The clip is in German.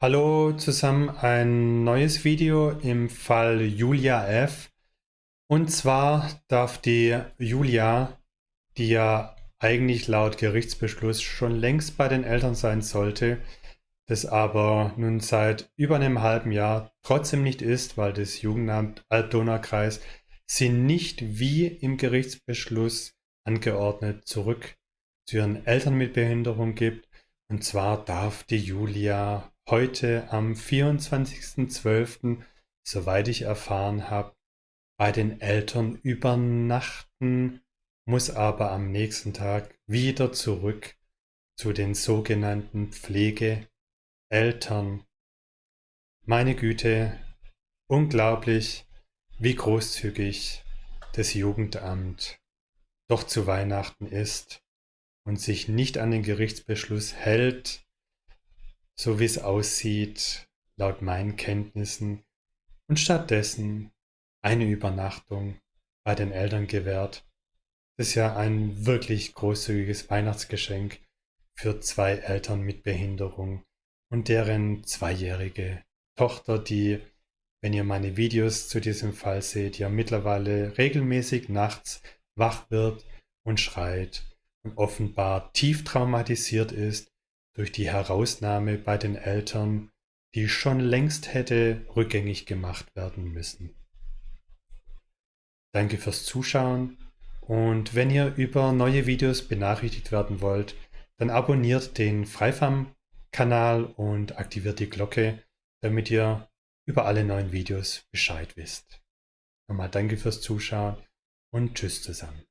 Hallo zusammen, ein neues Video im Fall Julia F. Und zwar darf die Julia, die ja eigentlich laut Gerichtsbeschluss schon längst bei den Eltern sein sollte, das aber nun seit über einem halben Jahr trotzdem nicht ist, weil das Jugendamt Alb-Donau-Kreis sie nicht wie im Gerichtsbeschluss angeordnet zurück zu ihren Eltern mit Behinderung gibt. Und zwar darf die Julia heute am 24.12., soweit ich erfahren habe, bei den Eltern übernachten, muss aber am nächsten Tag wieder zurück zu den sogenannten Pflegeeltern. Meine Güte, unglaublich, wie großzügig das Jugendamt doch zu Weihnachten ist und sich nicht an den Gerichtsbeschluss hält, so wie es aussieht, laut meinen Kenntnissen, und stattdessen eine Übernachtung bei den Eltern gewährt. Das ist ja ein wirklich großzügiges Weihnachtsgeschenk für zwei Eltern mit Behinderung und deren zweijährige Tochter, die, wenn ihr meine Videos zu diesem Fall seht, ja mittlerweile regelmäßig nachts wach wird und schreit und offenbar tief traumatisiert ist durch die Herausnahme bei den Eltern, die schon längst hätte rückgängig gemacht werden müssen. Danke fürs Zuschauen und wenn ihr über neue Videos benachrichtigt werden wollt, dann abonniert den Freifam-Kanal und aktiviert die Glocke, damit ihr über alle neuen Videos Bescheid wisst. Nochmal danke fürs Zuschauen und tschüss zusammen.